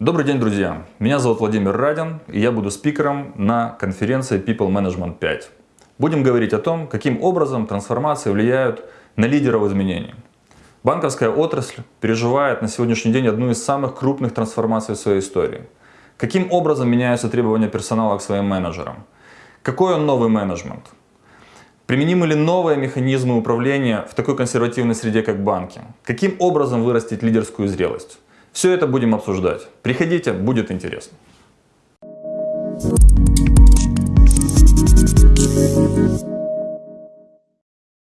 Добрый день, друзья! Меня зовут Владимир Радин, и я буду спикером на конференции People Management 5. Будем говорить о том, каким образом трансформации влияют на лидеров изменений. Банковская отрасль переживает на сегодняшний день одну из самых крупных трансформаций в своей истории. Каким образом меняются требования персонала к своим менеджерам? Какой он новый менеджмент? Применимы ли новые механизмы управления в такой консервативной среде, как банки? Каким образом вырастить лидерскую зрелость? Все это будем обсуждать. Приходите, будет интересно. Thank you